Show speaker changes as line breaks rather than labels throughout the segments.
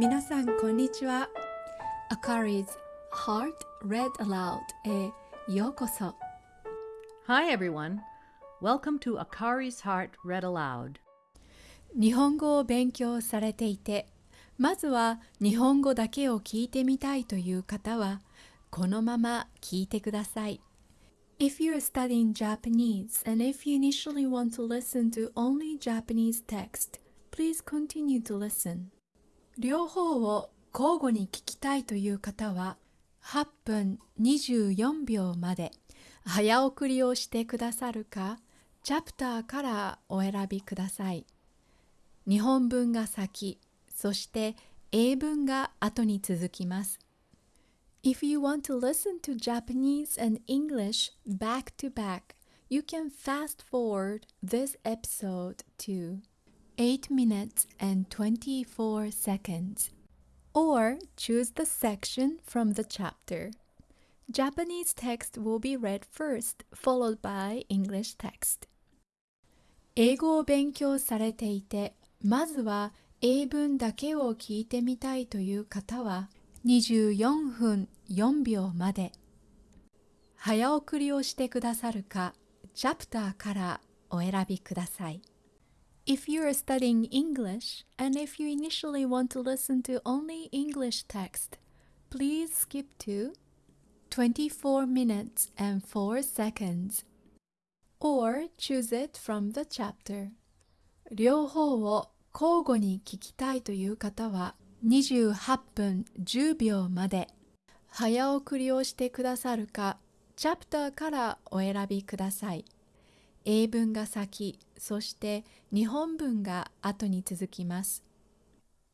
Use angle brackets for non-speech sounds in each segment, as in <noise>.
皆さんこんにちは Akari's Heart Read Aloud へようこそ
Hi, everyone. Welcome to Akari's Heart Read Aloud.
日本語を勉強されていてまずは日本語だけを聞いてみたいという方はこのまま聞いてください If you're studying Japanese and if you initially want to listen to only Japanese text, please continue to listen. 両方を交互に聞きたいという方は8分24秒まで早送りをしてくださるかチャプターからお選びください。日本文が先、そして英文が後に続きます。If you want to listen to Japanese and English back to back, you can fast forward this episode to 8 minutes and 24 seconds, or choose the section from the chapter. Japanese text will be read first, followed by English text. 英語を勉強されていて、まずは英文だけを聞いてみたいという方は、24分4秒まで早送りをしてくださるかチャプターからお選びください If you are studying English and if you initially want to listen to only English text, please skip to 24 minutes and 4 seconds or choose it from the chapter 両方を交互に聞きたいという方は28分10秒まで早送りをしてくださるかチャプターからお選びください英文が先そして日本文が後に続きます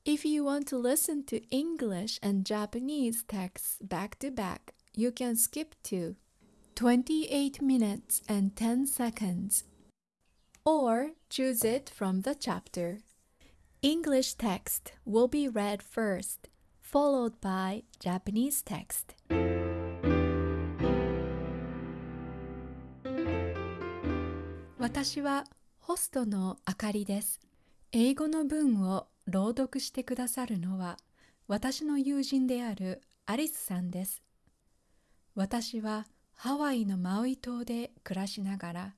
If you want to listen to English and Japanese texts back to back, you can skip to 28 minutes and 10 seconds or choose it from the chapter. English text will be read first, followed by Japanese text. 私はホストのあかりです。英語の文を朗読してくださるのは私の友人であるアリスさんです。私はハワイのマウイ島で暮らしながら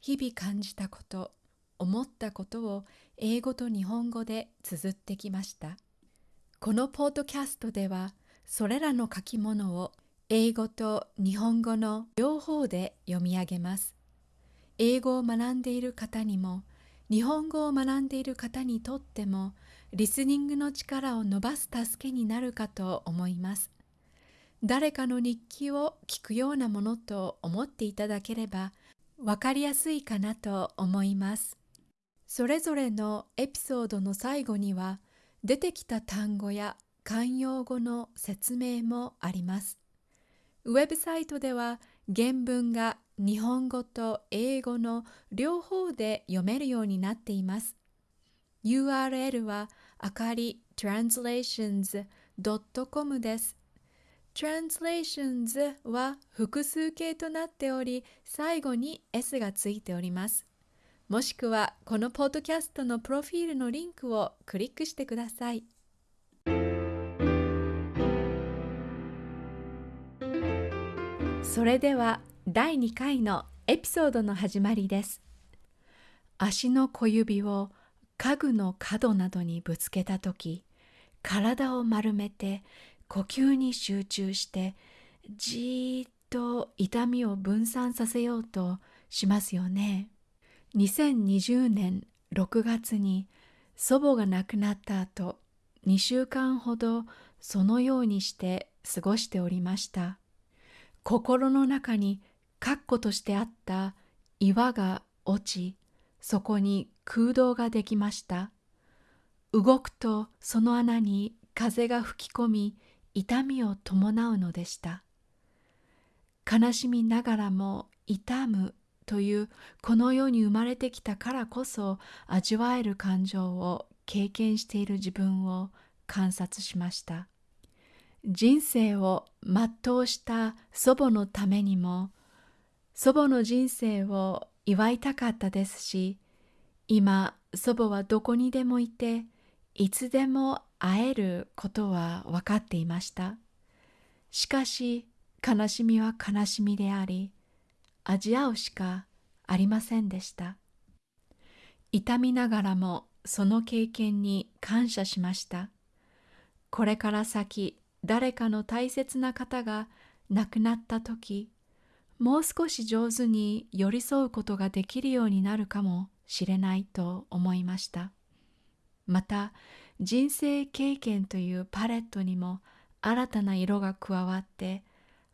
日々感じたこと、思ったことを英語と日本語で綴ってきました。このポッドキャストではそれらの書き物を英語と日本語の両方で読み上げます。英語を学んでいる方にも日本語を学んでいる方にとってもリスニングの力を伸ばす助けになるかと思います。誰かの日記を聞くようなものと思っていただければわかりやすいかなと思います。それぞれのエピソードの最後には出てきた単語や慣用語の説明もあります。ウェブサイトでは原文が日本語と英語の両方で読めるようになっています。URL はあかり translations.com です。translations は複数形となっており、最後に s がついております。もしくはこのポッドキャストのプロフィールのリンクをクリックしてください。それでは第2回のエピソードの始まりです。足の小指を家具の角などにぶつけたとき、体を丸めて呼吸に集中してじーっと痛みを分散させようとしますよね。2020年6月に祖母が亡くなった後2週間ほどそのようにして過ごしておりました心の中に確固としてあった岩が落ちそこに空洞ができました。動くとその穴に風が吹き込み痛みを伴うのでした。悲しみながらも痛むというこの世に生まれてきたからこそ味わえる感情を経験している自分を観察しました。人生を全うした祖母のためにも祖母の人生を祝いたかったですし今祖母はどこにでもいていつでも会えることは分かっていました。しかし悲しみは悲しみであり、味合うしかありませんでした。痛みながらもその経験に感謝しました。これから先誰かの大切な方が亡くなった時、もう少し上手に寄り添うことができるようになるかもしれないと思いました。また人生経験というパレットにも新たな色が加わって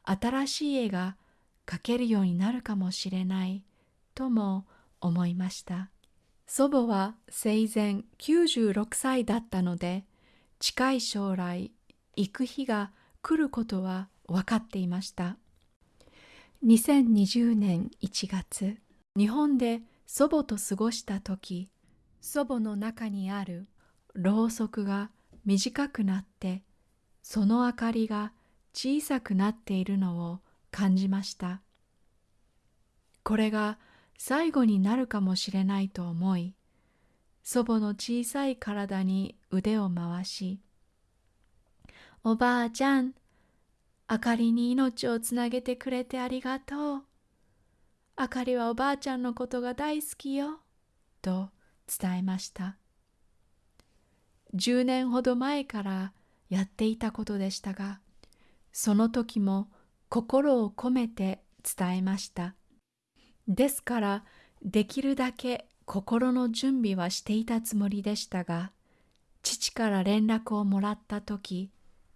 新しい絵が描けるようになるかもしれないとも思いました。祖母は生前96歳だったので近い将来行く日が来ることは分かっていました。2020年1月日本で祖母と過ごした時祖母の中にあるろうそくが短くなってその明かりが小さくなっているのを感じました。これが最後になるかもしれないと思い、祖母の小さい体に腕を回し、おばあちゃん、あかりに命をつなげてくれてありがとう。あかりはおばあちゃんのことが大好きよ。と伝えました。10年ほど前からやっていたことでしたが、その時も心を込めて伝えました。ですから、できるだけ心の準備はしていたつもりでしたが、父から連絡をもらった時、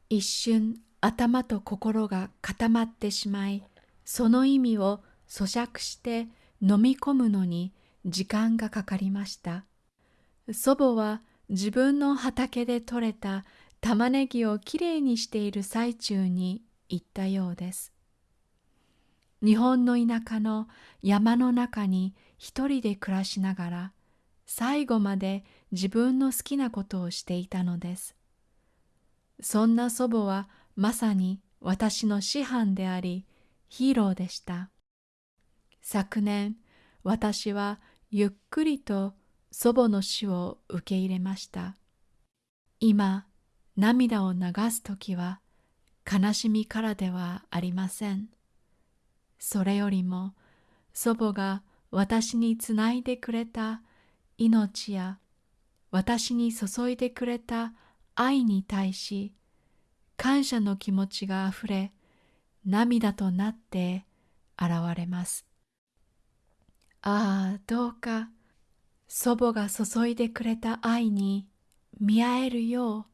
一瞬頭と心が固まってしまい、その意味を咀嚼して飲み込むのに時間がかかりました。祖母は自分の畑で採れた玉ねぎをきれいにしている最中に言ったようです。日本の田舎の山の中に一人で暮らしながら最後まで自分の好きなことをしていたのです。そんな祖母はまさに私の師範でありヒーローでした。昨年私はゆっくりと祖母の死を受け入れました。今、涙を流すときは悲しみからではありません。それよりも祖母が私につないでくれた命や私に注いでくれた愛に対し感謝の気持ちがあふれ涙となって現れます。ああ、どうか祖母が注いでくれた愛に見合えるよう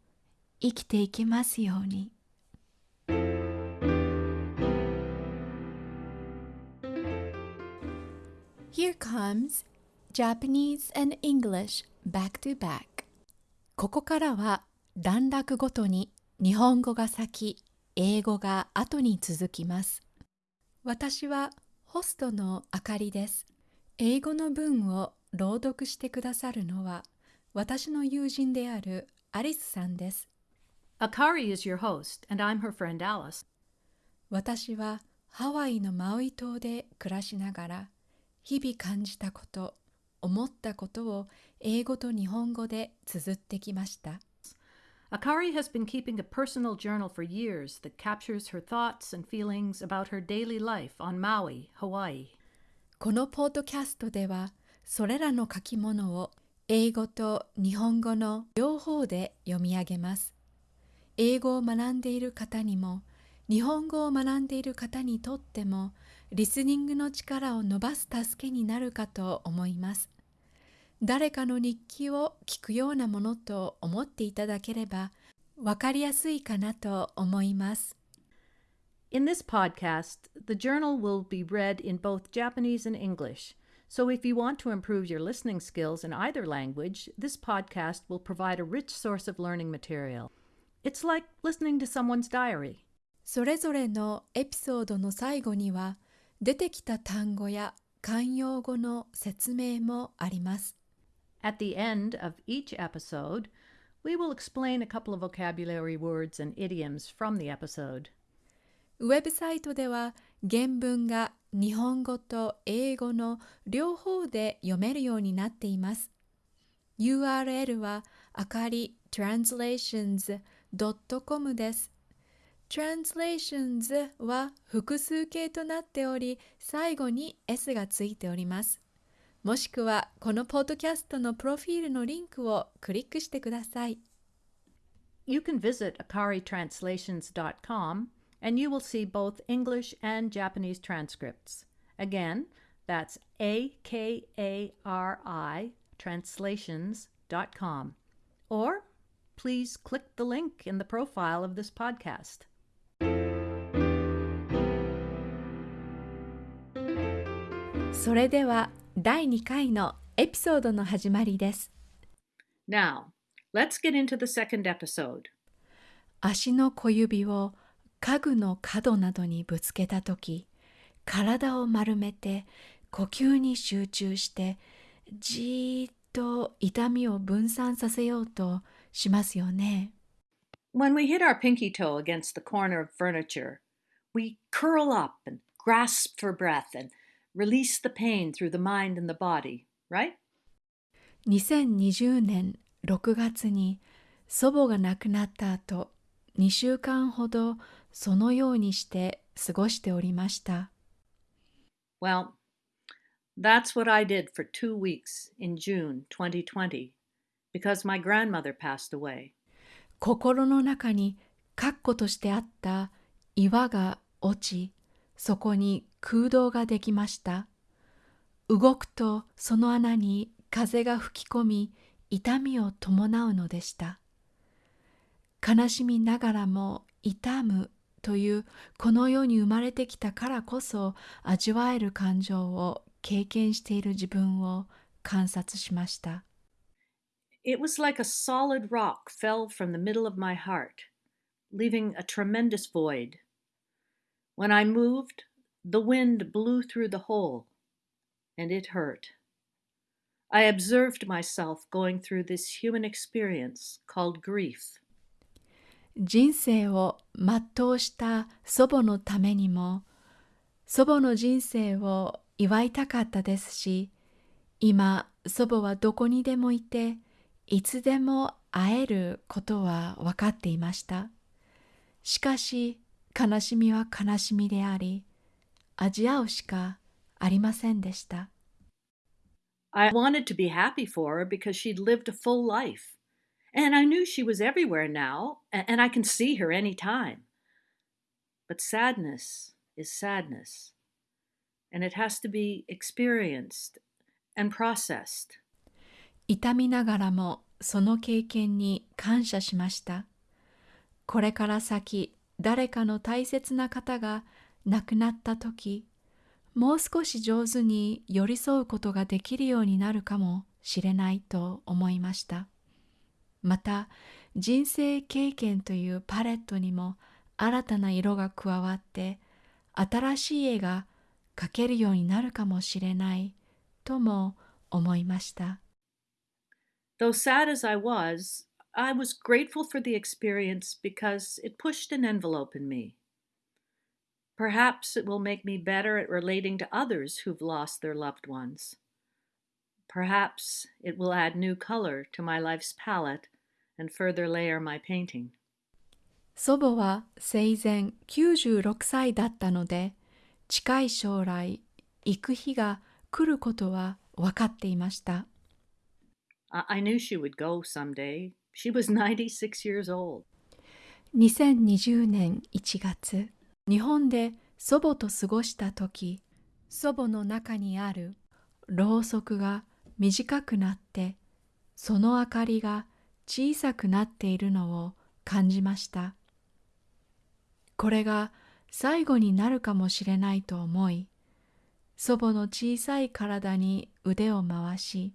生きていきますように。Here comes Japanese and English back to back ここからは段落ごとに日本語が先、英語が後に続きます。私はホストのあかりです。英語の文を朗読してくださるのは私の友人であるアリスさんです。
Akari is your host, and I'm her friend Alice.
私はハワイのマウイ島で暮らしながら日々感じたこと、思ったことを英語と日本語で綴ってきました。
Akari has been keeping a personal journal for years that captures her thoughts and feelings about her daily life on Maui, Hawaii.
このポッドキャストではそれらの書き物を英語と日本語の両方で読み上げます。英語を学んでいる方にも日本語を学んでいる方にとってもリスニングの力を伸ばす助けになるかと思います。誰かの日記を聞くようなものと思っていただければわかりやすいかなと思います。
In this podcast, the journal will be read in both Japanese and English. So, if you want to improve your listening skills in either language, this podcast will provide a rich source of learning material. It's like listening to someone's diary.
それぞれのエピソードの最後には出てきた単語や慣用語の説明もあります。
At the end of each episode, we will explain a couple of vocabulary words and idioms from the episode.
ウェブサイトでは原文が日本語と英語の両方で読めるようになっています。URL はあかり translations.com です。translations は複数形となっており、最後に s がついております。もしくはこのポッドキャストのプロフィールのリンクをクリックしてください。
You can visit akaritranslations.com and you will see both English and Japanese transcripts. Again, that's A K A R I translations.com. Or please click the link in the profile of this podcast.
それでは第2回のエピソードの始まりです。
Now, let's get into the second episode.
足の小指を家具の角などにぶつけたとき、体を丸めて呼吸に集中して、じーっと痛みを分散させようとしますよね。
When we hit our pinky toe against the corner of furniture, we curl up and grasp for breath and release the pain through the mind and the body, right?
2020年6月に祖母が亡くなった後、2週間ほどそのようにして過ごしておりました。
Well, that's what I did for two weeks in June 2020 because my grandmother passed away.
心の中に括弧としてあった岩が落ち、そこに空洞ができました。動くとその穴に風が吹き込み、痛みを伴うのでした。悲しみながらも痛むというこの世に生まれてきたからこそ味わえる感情を経験している自分を観察しました。
It was like a solid rock fell from the middle of my heart, leaving a tremendous void. When I moved, the wind blew through the hole, and it hurt. I observed myself going through this human experience called grief.
人生を全うした祖母のためにも祖母の人生を祝いたかったですし今祖母はどこにでもいていつでも会えることは分かっていましたしかし悲しみは悲しみであり味わうしかありませんでした
I wanted to be happy for her because she'd lived a full life. And I knew she was everywhere now, and I can see her any time. But sadness is sadness, and it has to be experienced and processed.
痛みながらもその経験に感謝しました。これから先誰かの大切な方が亡くなった時、もう少し上手に寄り添うことができるようになるかもしれないと思いました。また人生経験というパレットにも新たな色が加わって新しい絵が描けるようになるかもしれないとも思いました。
Though sad as I was, I was grateful for the experience because it pushed an envelope in me. Perhaps it will make me better at relating to others who've lost their loved ones. Perhaps it will add new color to my life's palette and further layer my painting.
祖母は生前96歳だったので近い将来行く日が来ることは分かっていました。
I, I knew she would go someday. She was 96 years old.
2020年1月日本で祖母と過ごした時祖母の中にあるろうそくが短くなってその明かりが小さくなっているのを感じましたこれが最後になるかもしれないと思い祖母の小さい体に腕を回し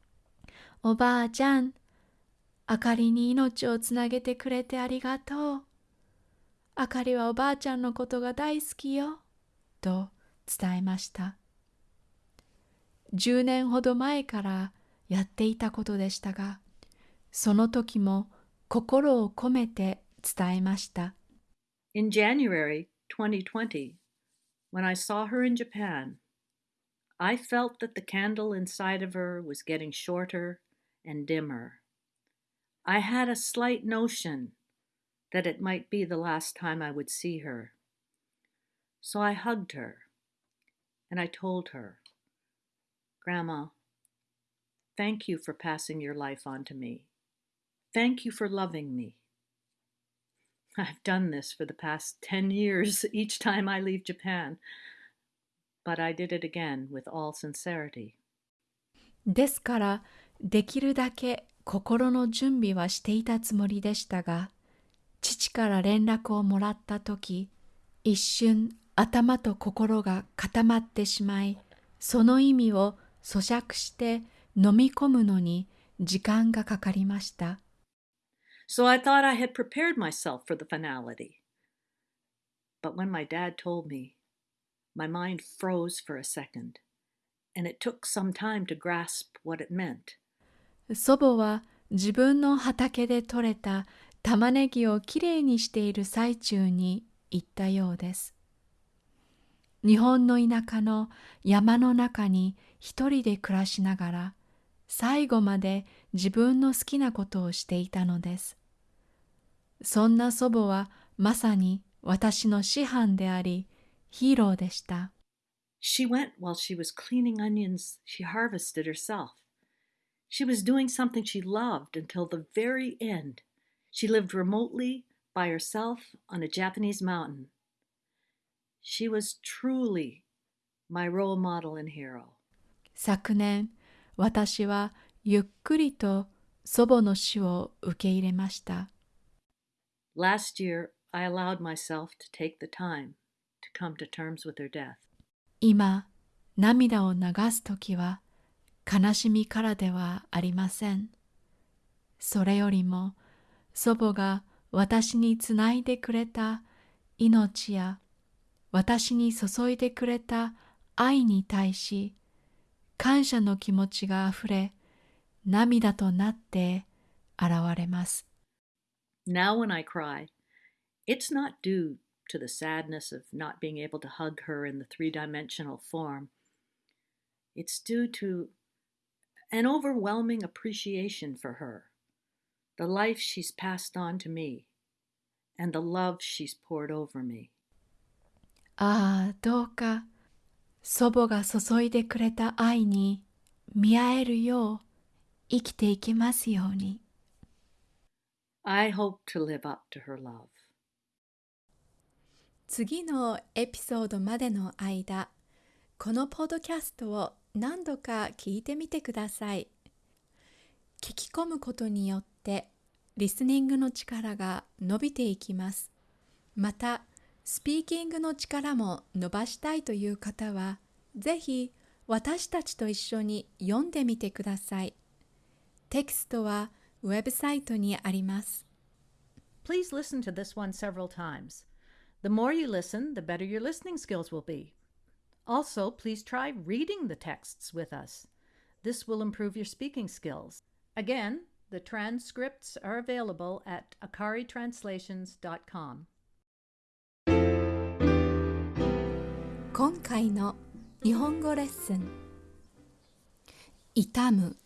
「おばあちゃんあかりに命をつなげてくれてありがとう。あかりはおばあちゃんのことが大好きよ。と伝えました。10年ほど前からやっていたことでしたが、その時も心を込めて伝えました。
In January 2020, when I saw her in Japan, I felt that the candle inside of her was getting shorter and dimmer. I had a slight notion that it might be the last time I would see her. So I hugged her and I told her, Grandma, thank you for passing your life on to me. Thank you for loving me. <laughs> I've done this for the past 10 years <laughs> each time I leave Japan, but I did it again with all sincerity.
ですからできるだけ 心の準備はしていたつもりでしたが父から連絡をもらった時一瞬頭と心が固まってしまいその意味を咀嚼して飲み込むのに時間がかかりました。
So I thought I had prepared myself for the finality. But when my dad told me, my mind froze for a second, and it took some time to grasp what it meant.
祖母は自分の畑で採れた玉ねぎをきれいにしている最中に言ったようです。日本の田舎の山の中に一人で暮らしながら最後まで自分の好きなことをしていたのです。そんな祖母はまさに私の師範であり、ヒーローでした。
She went while she was cleaning onions she harvested herself. She was doing something she loved until the very end. She lived remotely by herself on a Japanese mountain. She was truly my role model and hero.
昨年、私はゆっくりと祖母の死を受け入れました。
Last year, I allowed myself to take the time to come to terms with her death.
今、涙を流すときは 悲しみからではありません。それよりも祖母が私につないでくれた命や私に注いでくれた愛に対し感謝の気持ちがあふれ涙となって現れます。
Now, when I cry, it's not due to the sadness of not being able to hug her in the three dimensional form. It's due to an overwhelming appreciation for her, the life she's passed on to me, and the love she's poured over me.
ああ、どうか祖母が注いでくれた愛に見合えるよう生きていきますように。
I hope to live up to her love.
次のエピソードまでの間、このポッドキャストを 何度か聞いてみてください。聞き込むことによってリスニングの力が伸びていきます。また、スピーキングの力も伸ばしたいという方は、ぜひ私たちと一緒に読んでみてください。テキストはウェブサイトにあります。
Please listen to this one several times. The more you listen, the better your listening skills will be. Also, please try reading the texts with us. This will improve your speaking skills. Again, the transcripts are available at akaritranslations.com.
今回の日本語レッスン痛む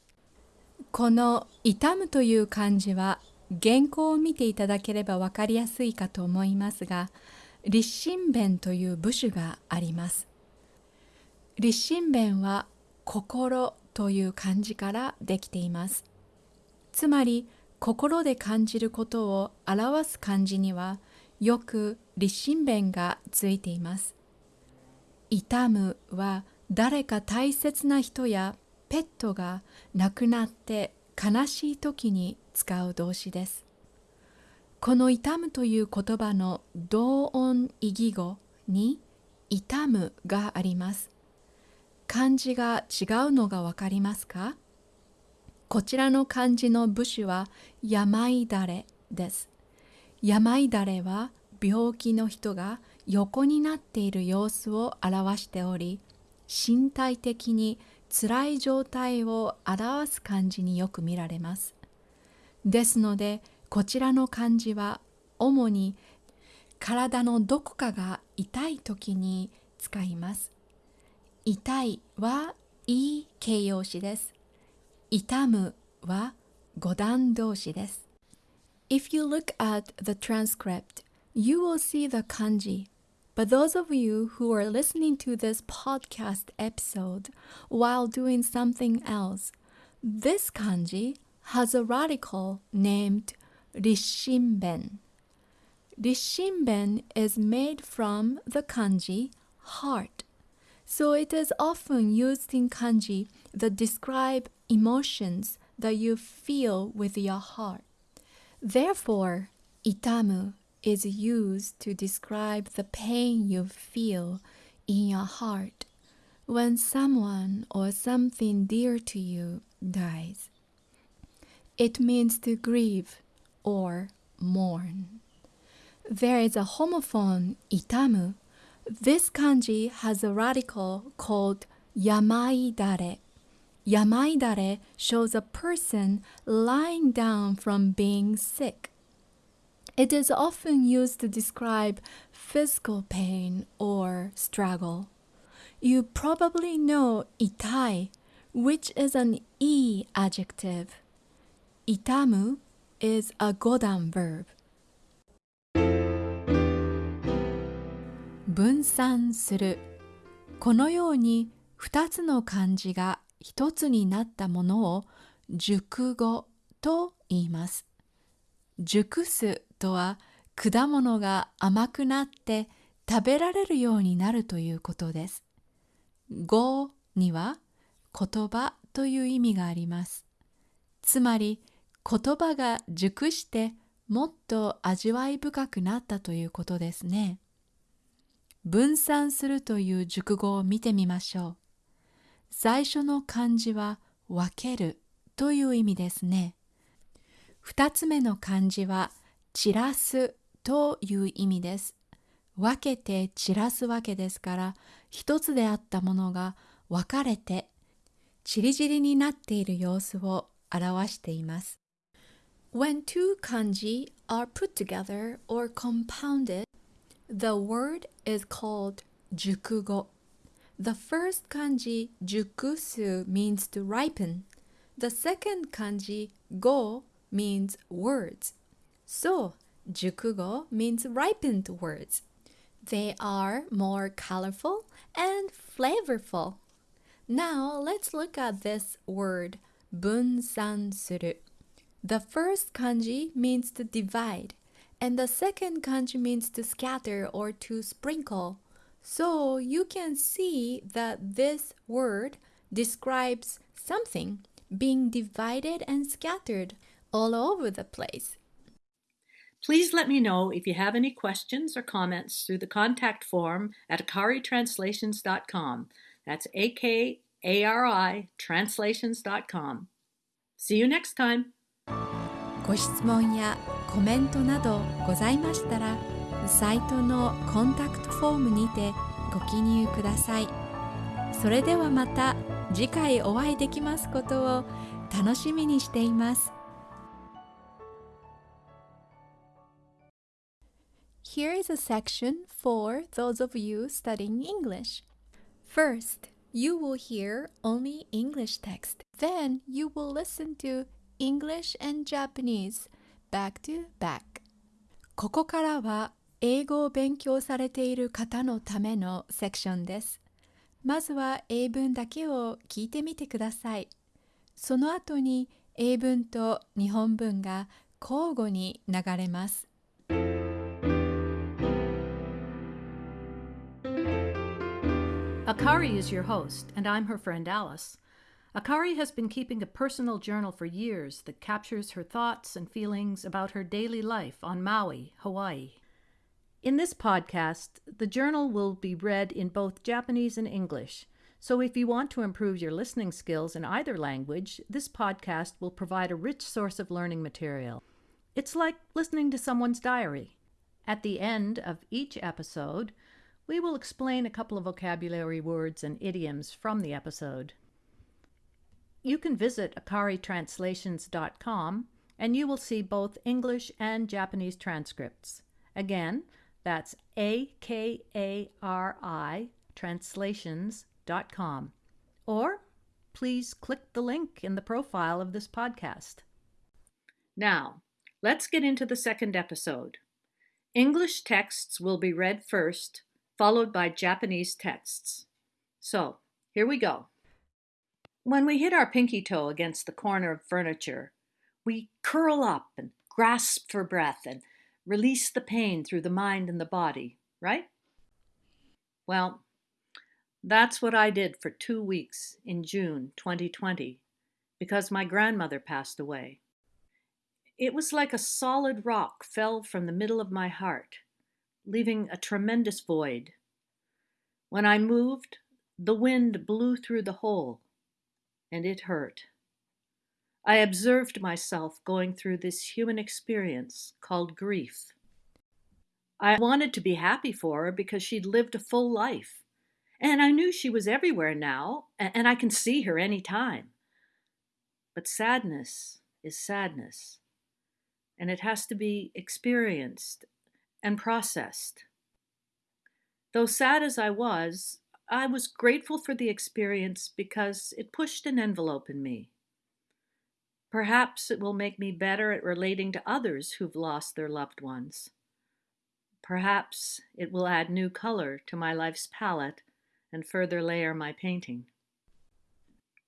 この「痛む」という漢字は原稿を見ていただければ分かりやすいかと思いますが立身弁という部首があります立身弁は心という漢字からできていますつまり心で感じることを表す漢字にはよく立身弁がついています痛むは誰か大切な人やペットが亡くなって悲しい時に使う動詞です。この痛むという言葉の同音異義語に痛むがあります。漢字が違うのがわかりますか？こちらの漢字の部首は病だれです。病だれは病気の人が横になっている様子を表しており身体的に辛い状態を表す漢字によく見られます。ですのでこちらの漢字は主に体のどこかが痛い時に使います。痛いはいい形容詞です。痛む は五段動詞です。If you look at the transcript, you will see the kanji. But those of you who are listening to this podcast episode while doing something else, this kanji has a radical named risshinben. Risshinben is made from the kanji heart. So it is often used in kanji that describe emotions that you feel with your heart. Therefore, itamu is used to describe the pain you feel in your heart when someone or something dear to you dies. It means to grieve or mourn. There is a homophone itamu. This kanji has a radical called yamaidare. Yamaidare shows a person lying down from being sick. It is often used to describe physical pain or struggle. You probably know itai, which is an e adjective. Itamu is a godan verb. 分散するこのように2つの漢字が1つになったものを熟語と言います。熟すとは果物が甘くなって食べられるようになるということです。語には言葉という意味があります。つまり言葉が熟してもっと味わい深くなったということですね。分散するという熟語を見てみましょう。最初の漢字は分けるという意味ですね。二つ目の漢字は散らすという意味です。分けて散らすわけですから、一つであったものが分かれて、ちりぢりになっている様子を表しています。When two kanji are put together or compounded, The word is called jukugo. The first kanji jukusu means to ripen. The second kanji go means words. So, jukugo means ripened words. They are more colorful and flavorful. Now, let's look at this word bunsan suru. The first kanji means to divide and the second kanji means to scatter or to sprinkle. So you can see that this word describes something being divided and scattered all over the place.
Please let me know if you have any questions or comments through the contact form at akaritranslations.com. That's A K A R I translations.com. See you next time.
ご質問や コメントなどございましたら、サイトのコンタクトフォームにてご記入ください。それではまた次回お会いできますことを楽しみにしています。Here is a section for those of you studying English. First, you will hear only English text. Then you will listen to English and Japanese back to back. ここからは英語を勉強されている方のためのセクションです。まずは英文だけを聞いてみてください。その後に英文と日本文が交互に流れます。
Akari is your host, and I'm her friend Alice. Akari has been keeping a personal journal for years that captures her thoughts and feelings about her daily life on Maui, Hawaii. In this podcast, the journal will be read in both Japanese and English. So if you want to improve your listening skills in either language, this podcast will provide a rich source of learning material. It's like listening to someone's diary. At the end of each episode, we will explain a couple of vocabulary words and idioms from the episode. You can visit akaritranslations.com and you will see both English and Japanese transcripts. Again, that's A K A R I translations.com. Or please click the link in the profile of this podcast. Now, let's get into the second episode. English texts will be read first, followed by Japanese texts. So, here we go. When we hit our pinky toe against the corner of furniture, we curl up and grasp for breath and release the pain through the mind and the body, right? Well, that's what I did for two weeks in June 2020 because my grandmother passed away. It was like a solid rock fell from the middle of my heart, leaving a tremendous void. When I moved, the wind blew through the hole, and it hurt. I observed myself going through this human experience called grief. I wanted to be happy for her because she'd lived a full life. And I knew she was everywhere now, and I can see her any time. But sadness is sadness and it has to be experienced and processed. Though sad as I was, I was grateful for the experience because it pushed an envelope in me. Perhaps it will make me better at relating to others who've lost their loved ones. Perhaps it will add new color to my life's palette and further layer my painting.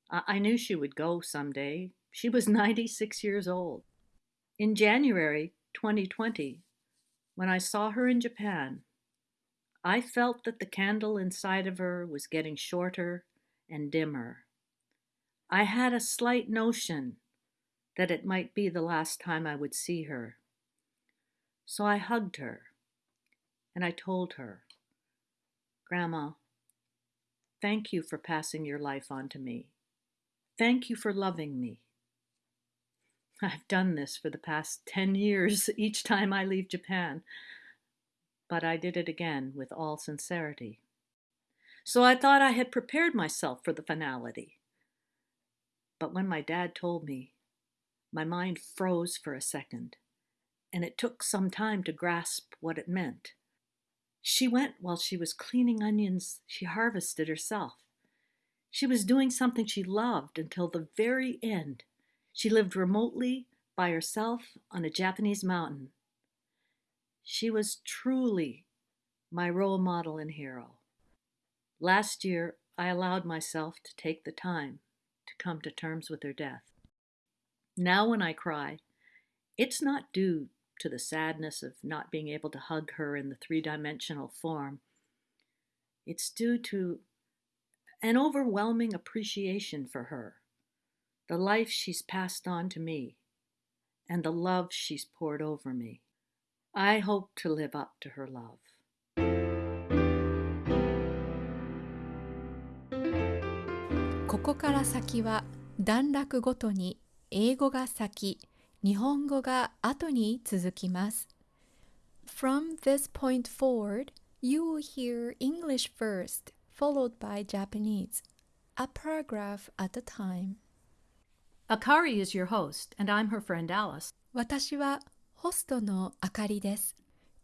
I, I knew she would go someday. She was <laughs> 96 years old. In January 2020, when I saw her in Japan, I felt that the candle inside of her was getting shorter and dimmer. I had a slight notion that it might be the last time I would see her. So I hugged her and I told her, Grandma, thank you for passing your life on to me. Thank you for loving me. I've done this for the past 10 years <laughs> each time I leave Japan, but I did it again with all sincerity. So I thought I had prepared myself for the finality. But when my dad told me, my mind froze for a second, and it took some time to grasp what it meant. She went while she was cleaning onions she harvested herself. She was doing something she loved until the very end. She lived remotely by herself on a Japanese mountain. She was truly my role model and hero. Last year, I allowed myself to take the time to come to terms with her death. Now, when I cry, it's not due to the sadness of not being able to hug her in the three dimensional form. It's due to an overwhelming appreciation for her the life she's passed on to me, and the love she's poured over me. I hope to live up to her love.
ここから先は段落ごとに英語が先、日本語が後に続きます。From this point forward, you will hear English first, followed by Japanese, a paragraph at a time.
Akari is your host, and I'm her friend Alice.
私は ホストのあかりです。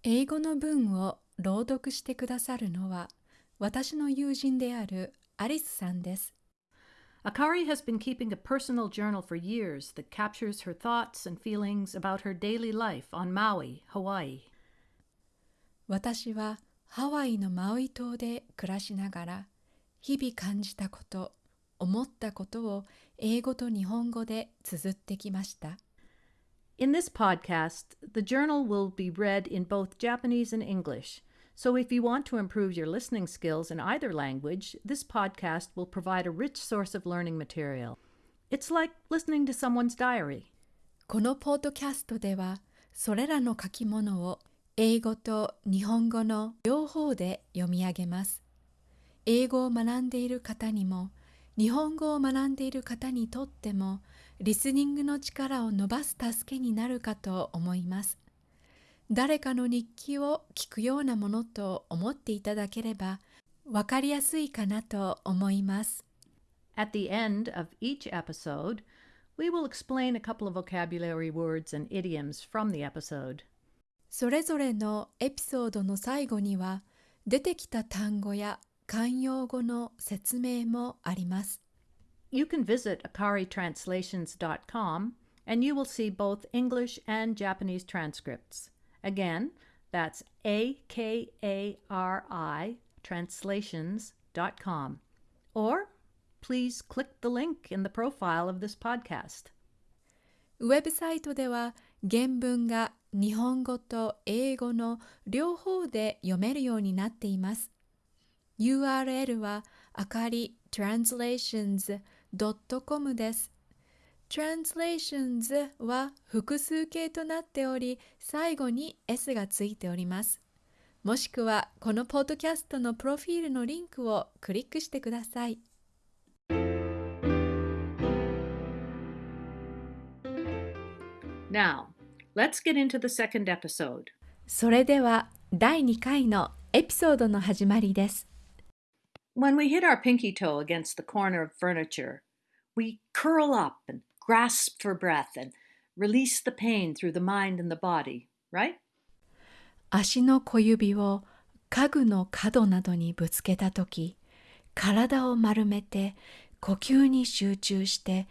英語の文を朗読してくださるのは私の友人であるアリスさんです。
Akari has been keeping a personal journal for years that captures her thoughts and feelings about her daily life on Maui, Hawaii.
私はハワイのマウイ島で暮らしながら日々感じたこと、思ったことを英語と日本語で綴ってきました。
In this podcast, the journal will be read in both Japanese and English. So if you want to improve your listening skills in either language, this podcast will provide a rich source of learning material. It's like listening to someone's diary.
このポッドキャストでは、それらの書き物を英語と日本語の両方で読み上げます。英語を学んでいる方にも、日本語を学んでいる方にとっても リスニングの力を伸ばす助けになるかと思います。誰かの日記を聞くようなものと思っていただければ分かりやすいかなと思います。
At the end of each episode, we will explain a couple of vocabulary words and idioms from the episode.
それぞれのエピソードの最後には出てきた単語や慣用語の説明もあります。
you can visit akaritranslations.com and you will see both English and Japanese transcripts. Again, that's A K A R I translations.com. Or please click the link in the profile of this podcast.
ウェブサイトでは原文が日本語と英語の両方で読めるようになっています。URL はあかり translations.com です。translations は複数形となっており、最後に s がついております。もしくはこのポッドキャストのプロフィールのリンクをクリックしてください。
Now, let's get into the second episode.
それでは第2回のエピソードの始まりです。
When we hit our pinky toe against the corner of furniture, we curl up and grasp for breath and release the pain through the mind and the body, right?
足の小指を家具の角などにぶつけたとき、体を丸めて呼吸に集中して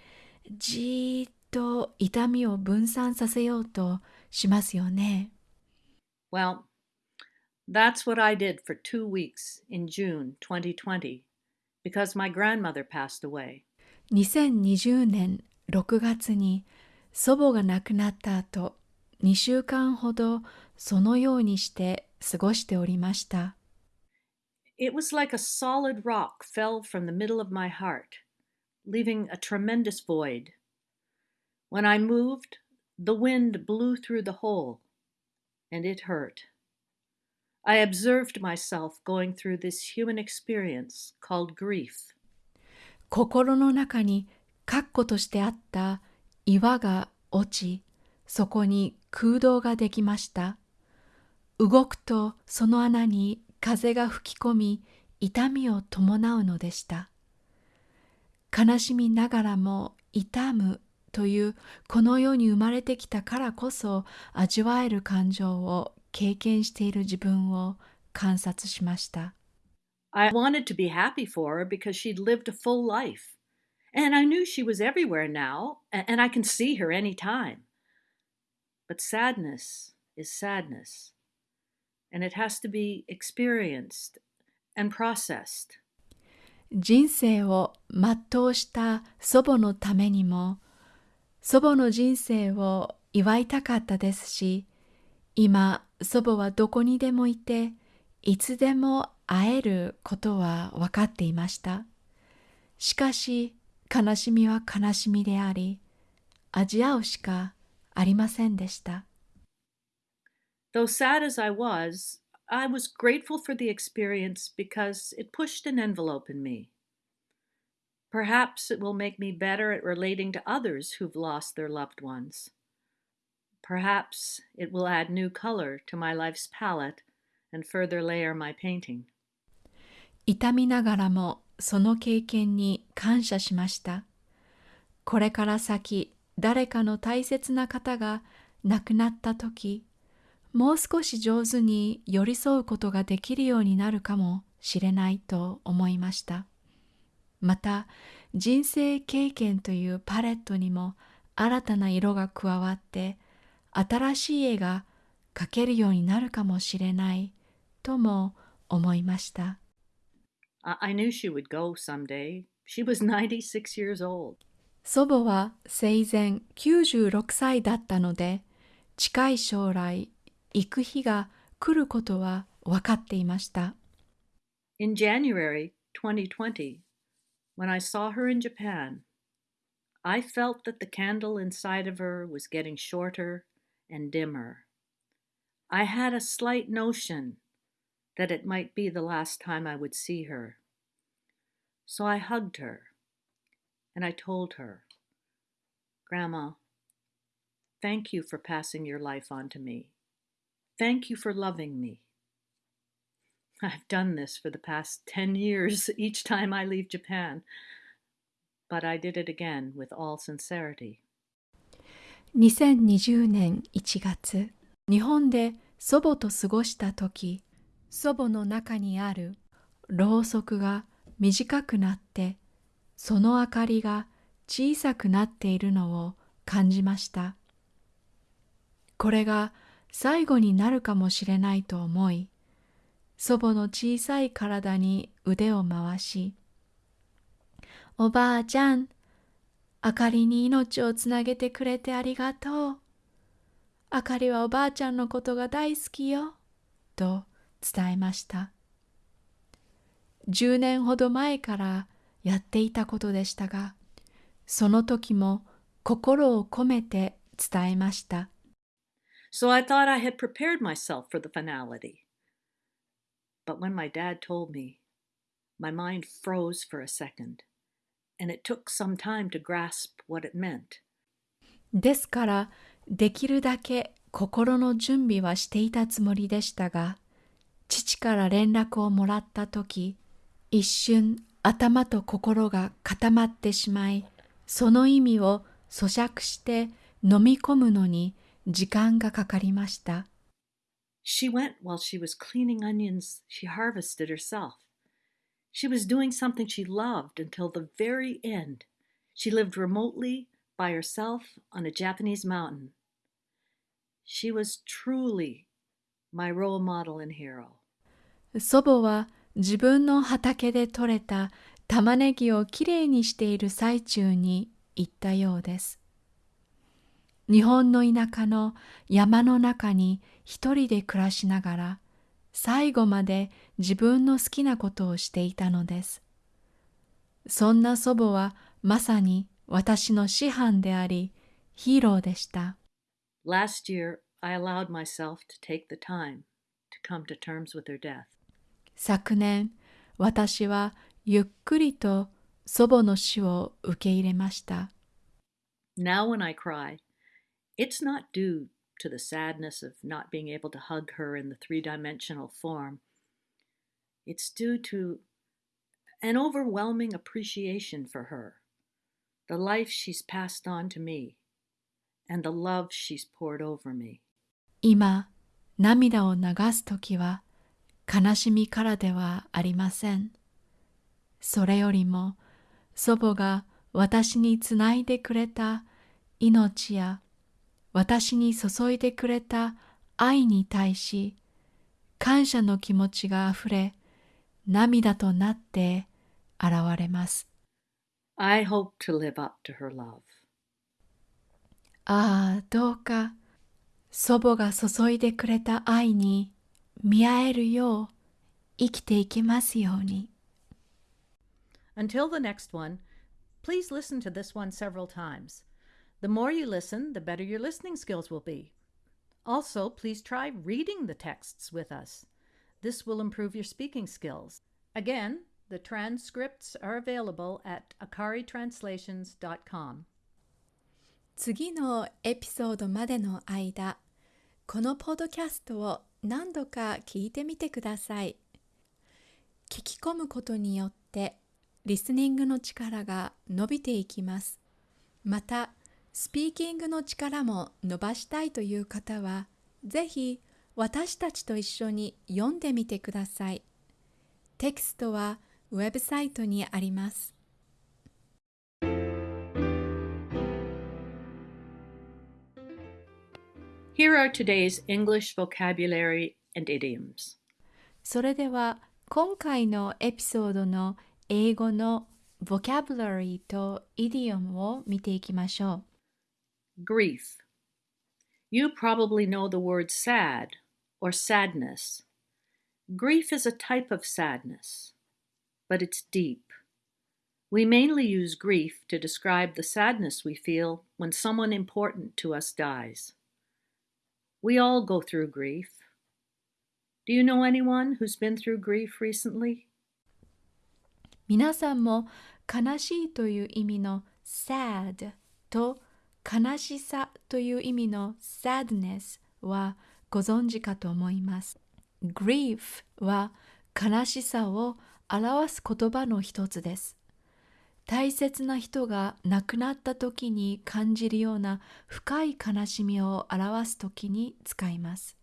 じーっと痛みを分散させようとしますよね。
Well, that's what I did for two weeks in June 2020 because my grandmother passed away.
2020年6月に祖母が亡くなった後、2週間ほどそのようにして過ごしておりました。
It was like a solid rock fell from the middle of my heart, leaving a tremendous void. When I moved, the wind blew through the hole, and it hurt. I observed myself going through this human experience called grief.
心の中に確固としてあった岩が落ち、そこに空洞ができました。動くとその穴に風が吹き込み、痛みを伴うのでした。悲しみながらも痛むというこの世に生まれてきたからこそ味わえる感情を経験している自分を観察しました。
I wanted to be happy for her because she'd lived a full life. And I knew she was everywhere now, and I can see her any time. But sadness is sadness, and it has to be experienced and processed.
人生を全うした祖母のためにも祖母の人生を祝いたかったですし、今祖母はどこにでもいて、いつでも会えることは分かっていました。しかし、悲しみは悲しみであり、味合うしかありませんでした。
Though sad as I was, I was grateful for the experience because it pushed an envelope in me. Perhaps it will make me better at relating to others who've lost their loved ones. Perhaps it will add new color to my life's palette and further layer my painting.
痛みながらもその経験に感謝しました。これから先誰かの大切な方が亡くなった時、もう少し上手に寄り添うことができるようになるかもしれないと思いました。また人生経験というパレットにも新たな色が加わって新しい絵が描けるようになるかもしれないとも思いました。
I knew she would go someday. She was 96 years old.
祖母は生前96歳だったので近い将来行く日が来ることは分かっていました。
In January 2020, When I saw her in Japan, I felt that the candle inside of her was getting shorter and dimmer. I had a slight notion that it might be the last time I would see her. So I hugged her and I told her, Grandma, thank you for passing your life on to me. Thank you for loving me. I've done this for the past 10 years each time I leave Japan. But I did it again with all sincerity.
2020年1月、日本で祖母と過ごした時、祖母の中にあるろうそくが短くなって、その明かりが小さくなっているのを感じました。これが最後になるかもしれないと思い、祖母の小さい体に腕を回し、おばあちゃん、あかりに命をつなげてくれてありがとう。あかりはおばあちゃんのことが大好きよ。と伝えました。10年ほど前からやっていたことでしたが、その時も心を込めて伝えました。
So I thought I had prepared myself for the finality. But when my dad told me, my mind froze for a second, and it took some time to grasp what it meant.
ですから、できるだけ心の準備はしていたつもりでしたが、父から連絡をもらった時、一瞬頭と心が固まってしまい、その意味を咀嚼して飲み込むのに時間がかかりました。
She went while she was cleaning onions she harvested herself. She was doing something she loved until the very end. She lived remotely by herself on a Japanese mountain. She was truly my role model and hero.
祖母は自分の畑で採れた玉ねぎをきれいにしている最中に言ったようです。日本の田舎の山の中に一人で暮らしながら最後まで自分の好きなことをしていたのです。そんな祖母はまさに私の師範でありヒーローでした。
Last year, I allowed myself to take the time to come to terms with her death.
昨年、私はゆっくりと祖母の死を受け入れました。
Now when I cry, it's not due to the sadness of not being able to hug her in the three dimensional form. It's due to an overwhelming appreciation for her, the life she's passed on to me, and the love she's poured over me.
今、涙を流すときは悲しみからではありません。それよりも祖母が私につないでくれた命や 私に注いでくれた愛に対し感謝の気持ちがあふれ涙となって現れます。
I hope to live up to her love.
ああ、どうか祖母が注いでくれた愛に見合えるよう生きていきますように。
Until the next one, please listen to this one several times. The more you listen, the better your listening skills will be. Also, please try reading the texts with us. This will improve your speaking skills. Again, the transcripts are available at akaritranslations.com.
次のエピソードまでの間、このポッドキャストを何度か聞いてみてください。聞き込むことによってリスニングの力が伸びていきます。また、 スピーキングの力も伸ばしたいという方は、ぜひ私たちと一緒に読んでみてください。テキストはウェブサイトにあります。
Here are today's English vocabulary and idioms.
それでは今回のエピソードの英語の vocabulary と idiom を見ていきましょ
う。Grief. You probably know the word sad or sadness. Grief is a type of sadness, but it's deep. We mainly use grief to describe the sadness we feel when someone important to us dies. We all go through grief. Do you know anyone who's been through grief recently?
皆さんも悲しいという意味の sad と 悲しさという意味の sadness はご存知かと思います。grief は悲しさを表す言葉の一つです。大切な人が亡くなった時に感じるような深い悲しみを表す時に使います。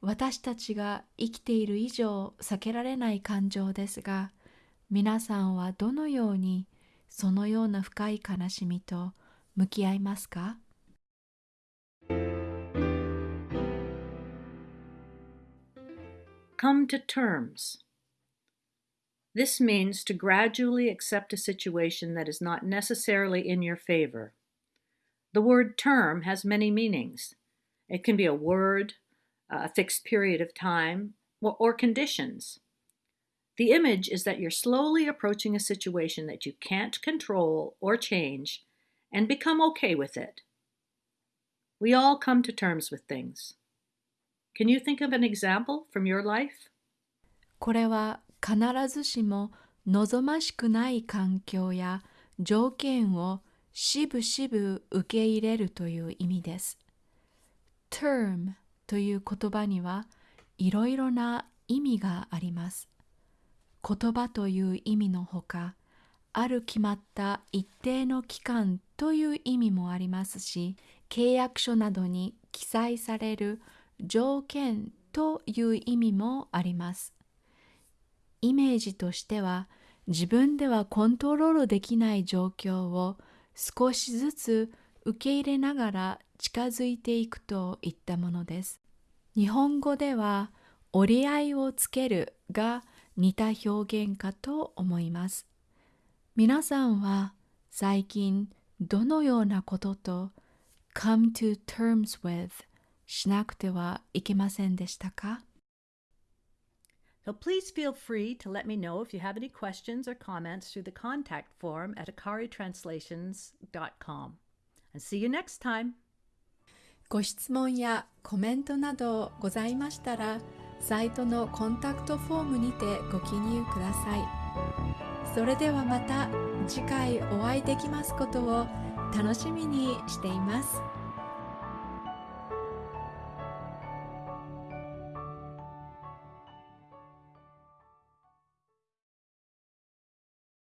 私たちが生きている以上避けられない感情ですが、皆さんはどのようにそのような深い悲しみと向き合いますか
Come to terms. This means to gradually accept a situation that is not necessarily in your favor. The word term has many meanings. It can be a word, a fixed period of time, or, or conditions. The image is that you're slowly approaching a situation that you can't control or change and become okay with it. We all come to terms with things. Can you think of an example from your life?
これは必ずしも望ましくない環境や条件をしぶしぶ受け入れるという意味です。term という言葉にはいろいろな意味があります。言葉という意味のほか、ある決まった一定の期間という意味もありますし、契約書などに記載される条件という意味もあります。イメージとしては自分ではコントロールできない状況を少しずつ受け入れながら近づいていくといったものです。日本語では折り合いをつけるが似た表現かと思います。皆さんは最近どのようなことと come to terms with しなくてはいけませんでしたか
So please feel free to let me know if you have any questions or comments through the contact form at akaritranslations.com. And see you next time.
ご質問やコメントなどございましたら、サイトのコンタクトフォームにてご記入ください。それではまた次回お会いできますことを楽しみにしています。